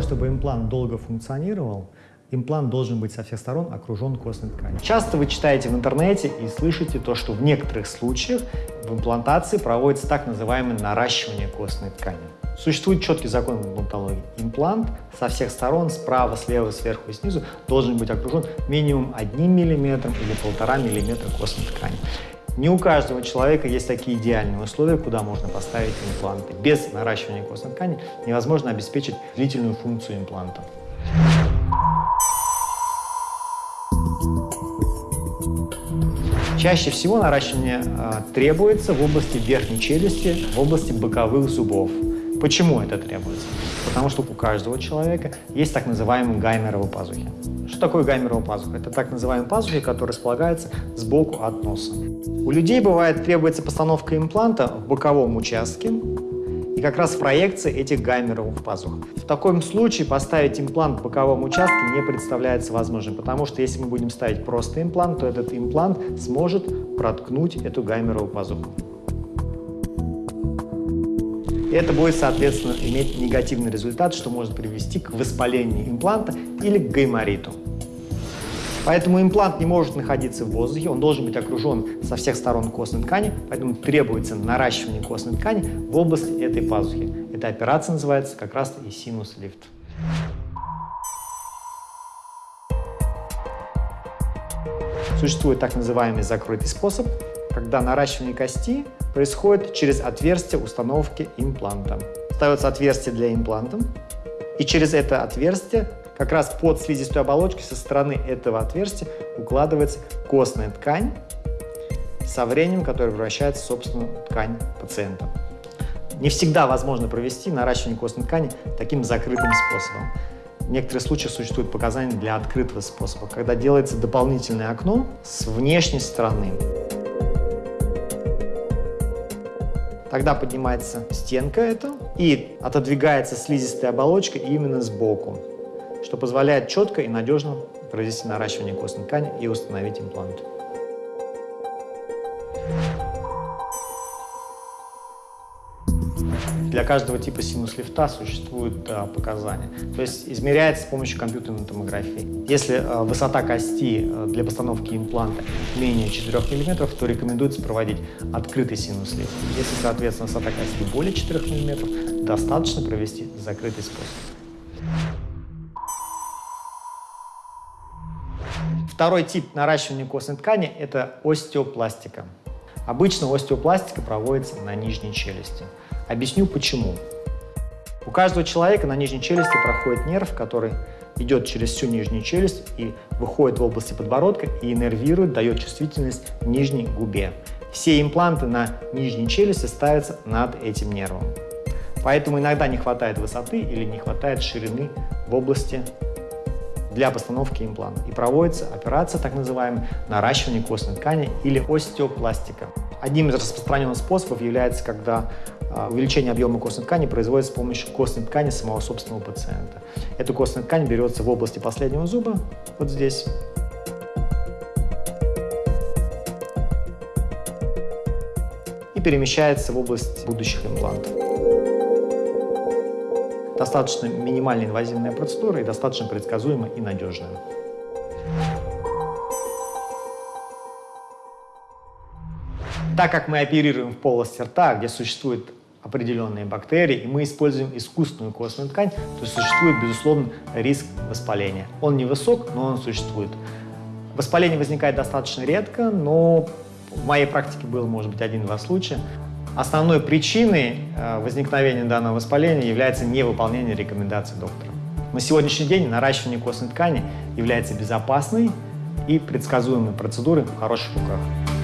чтобы имплант долго функционировал, имплант должен быть со всех сторон окружен костной тканью. Часто вы читаете в интернете и слышите то, что в некоторых случаях в имплантации проводится так называемое наращивание костной ткани. Существует четкий закон в имплантологии. Имплант со всех сторон, справа, слева, сверху и снизу, должен быть окружен минимум 1 мм или 1,5 мм костной ткани. Не у каждого человека есть такие идеальные условия, куда можно поставить импланты. Без наращивания костной ткани невозможно обеспечить длительную функцию импланта. Чаще всего наращивание э, требуется в области верхней челюсти, в области боковых зубов. Почему это требуется? Потому что у каждого человека есть так называемые гаймеровые пазухи. Что такое гаймеровая пазуха? Это так называемые пазухи, которые располагаются сбоку от носа. У людей бывает требуется постановка импланта в боковом участке, и как раз проекция этих гаймеровых пазух. В таком случае поставить имплант в боковом участке не представляется возможным, потому что если мы будем ставить просто имплант, то этот имплант сможет проткнуть эту гаймеровую пазуху. Это будет, соответственно, иметь негативный результат, что может привести к воспалению импланта или к гаймориту. Поэтому имплант не может находиться в воздухе, он должен быть окружен со всех сторон костной ткани, поэтому требуется наращивание костной ткани в области этой пазухи. Эта операция называется как раз и синус-лифт. Существует так называемый закрытый способ, когда наращивание кости происходит через отверстие установки импланта. Ставится отверстие для импланта, и через это отверстие как раз под слизистой оболочкой со стороны этого отверстия укладывается костная ткань со временем, которая превращается в собственную ткань пациента. Не всегда возможно провести наращивание костной ткани таким закрытым способом. В некоторых случаях существуют показания для открытого способа, когда делается дополнительное окно с внешней стороны. Тогда поднимается стенка эта и отодвигается слизистая оболочка именно сбоку что позволяет четко и надежно провести наращивание костной ткани и установить имплант. Для каждого типа синус-лифта существуют а, показания. То есть измеряется с помощью компьютерной томографии. Если а, высота кости а, для постановки импланта менее 4 мм, то рекомендуется проводить открытый синус-лифт. Если, соответственно, высота кости более 4 мм, достаточно провести закрытый способ. Второй тип наращивания костной ткани – это остеопластика. Обычно остеопластика проводится на нижней челюсти. Объясню почему. У каждого человека на нижней челюсти проходит нерв, который идет через всю нижнюю челюсть и выходит в области подбородка и иннервирует, дает чувствительность нижней губе. Все импланты на нижней челюсти ставятся над этим нервом. Поэтому иногда не хватает высоты или не хватает ширины в области для постановки импланта. И проводится операция, так называемая, наращивание костной ткани или остеопластика. Одним из распространенных способов является, когда увеличение объема костной ткани производится с помощью костной ткани самого собственного пациента. Эту костную ткань берется в области последнего зуба, вот здесь, и перемещается в область будущих имплантов. Достаточно минимально инвазивная процедура и достаточно предсказуемая и надежная. Так как мы оперируем в полости рта, где существуют определенные бактерии, и мы используем искусственную костную ткань, то существует, безусловно, риск воспаления. Он невысок, но он существует. Воспаление возникает достаточно редко, но в моей практике было, может быть, один-два случая. Основной причиной э, возникновения данного воспаления является невыполнение рекомендаций доктора. На сегодняшний день наращивание костной ткани является безопасной и предсказуемой процедурой в хороших руках.